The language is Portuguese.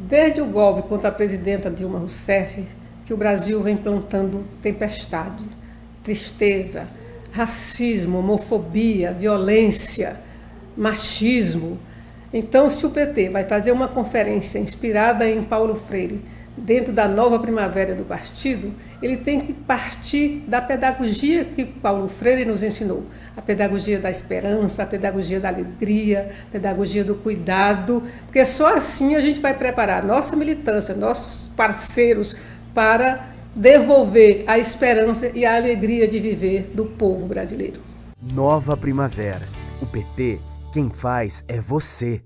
Desde o golpe contra a presidenta Dilma Rousseff, que o Brasil vem plantando tempestade, tristeza, racismo, homofobia, violência, machismo. Então, se o PT vai fazer uma conferência inspirada em Paulo Freire, dentro da nova primavera do partido, ele tem que partir da pedagogia que Paulo Freire nos ensinou. A pedagogia da esperança, a pedagogia da alegria, a pedagogia do cuidado, porque só assim a gente vai preparar nossa militância, nossos parceiros para devolver a esperança e a alegria de viver do povo brasileiro. Nova primavera. O PT, quem faz é você.